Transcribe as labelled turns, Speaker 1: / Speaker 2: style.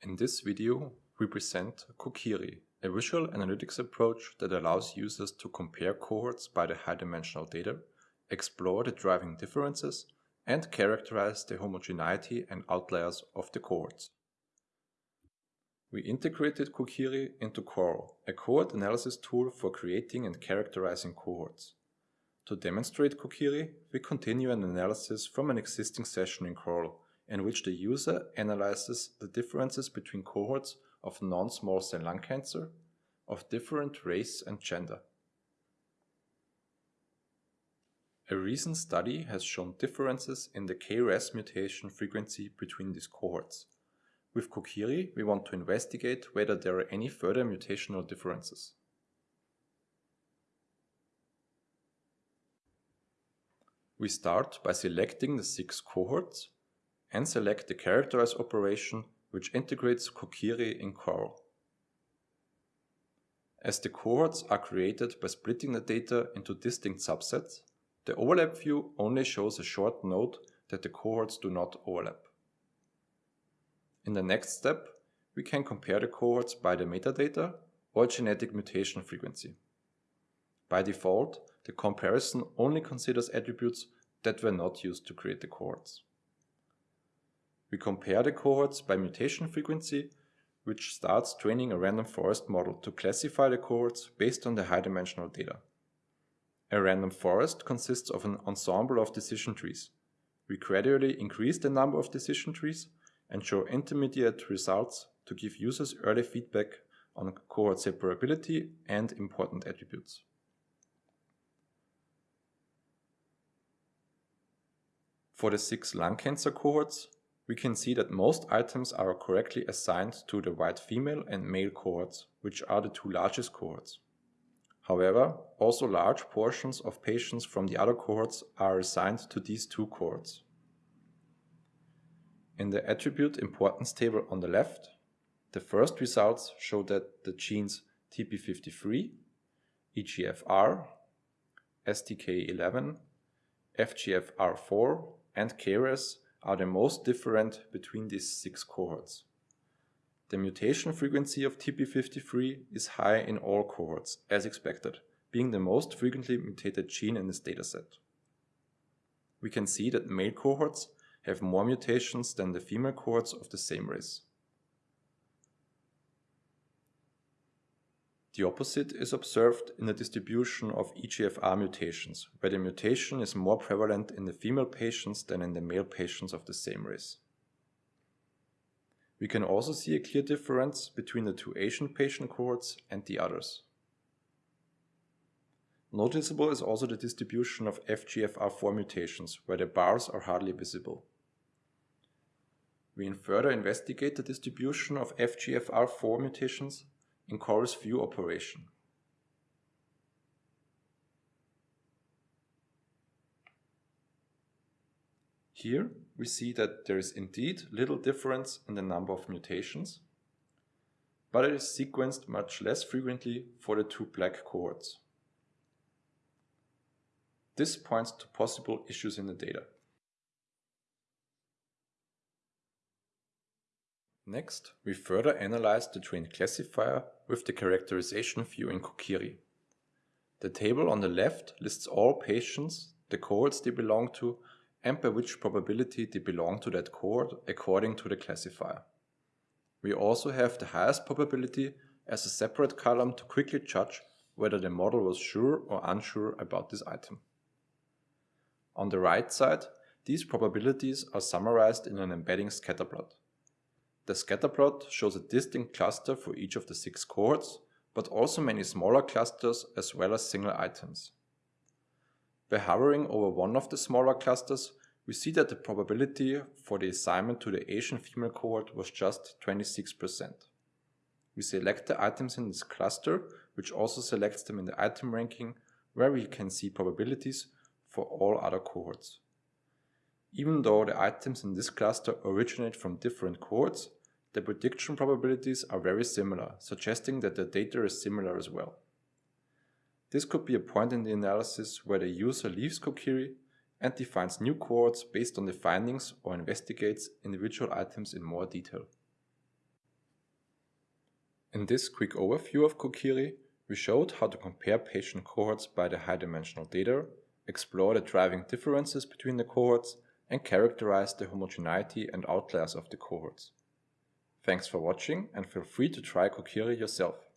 Speaker 1: In this video, we present Kokiri, a visual analytics approach that allows users to compare cohorts by the high-dimensional data, explore the driving differences, and characterize the homogeneity and outliers of the cohorts. We integrated Kokiri into Coral, a cohort analysis tool for creating and characterizing cohorts. To demonstrate Kokiri, we continue an analysis from an existing session in Coral, in which the user analyzes the differences between cohorts of non-small cell lung cancer of different race and gender. A recent study has shown differences in the KRAS mutation frequency between these cohorts. With Kokiri, we want to investigate whether there are any further mutational differences. We start by selecting the six cohorts and select the characterize operation which integrates Kokiri in Coral. As the cohorts are created by splitting the data into distinct subsets, the overlap view only shows a short note that the cohorts do not overlap. In the next step, we can compare the cohorts by the metadata or genetic mutation frequency. By default, the comparison only considers attributes that were not used to create the cohorts. We compare the cohorts by mutation frequency, which starts training a random forest model to classify the cohorts based on the high-dimensional data. A random forest consists of an ensemble of decision trees. We gradually increase the number of decision trees and show intermediate results to give users early feedback on cohort separability and important attributes. For the six lung cancer cohorts, we can see that most items are correctly assigned to the white female and male cohorts, which are the two largest cohorts. However, also large portions of patients from the other cohorts are assigned to these two cohorts. In the attribute importance table on the left, the first results show that the genes TP53, EGFR, STK11, FGFR4 and KRAS are the most different between these six cohorts. The mutation frequency of TP53 is high in all cohorts, as expected, being the most frequently mutated gene in this dataset. We can see that male cohorts have more mutations than the female cohorts of the same race. The opposite is observed in the distribution of EGFR mutations, where the mutation is more prevalent in the female patients than in the male patients of the same race. We can also see a clear difference between the two Asian patient cohorts and the others. Noticeable is also the distribution of FGFR4 mutations, where the bars are hardly visible. We further investigate the distribution of FGFR4 mutations in Coral's view operation. Here we see that there is indeed little difference in the number of mutations, but it is sequenced much less frequently for the two black cohorts. This points to possible issues in the data. Next, we further analyze the trained classifier with the characterization view in Kokiri. The table on the left lists all patients, the cohorts they belong to, and by which probability they belong to that cohort according to the classifier. We also have the highest probability as a separate column to quickly judge whether the model was sure or unsure about this item. On the right side, these probabilities are summarized in an embedding scatterplot. The scatterplot shows a distinct cluster for each of the six cohorts, but also many smaller clusters as well as single items. By hovering over one of the smaller clusters, we see that the probability for the assignment to the Asian female cohort was just 26%. We select the items in this cluster, which also selects them in the item ranking, where we can see probabilities for all other cohorts. Even though the items in this cluster originate from different cohorts, the prediction probabilities are very similar, suggesting that the data is similar as well. This could be a point in the analysis where the user leaves Kokiri and defines new cohorts based on the findings or investigates individual items in more detail. In this quick overview of Kokiri, we showed how to compare patient cohorts by the high-dimensional data, explore the driving differences between the cohorts, and characterize the homogeneity and outliers of the cohorts. Thanks for watching and feel free to try Kokiri yourself.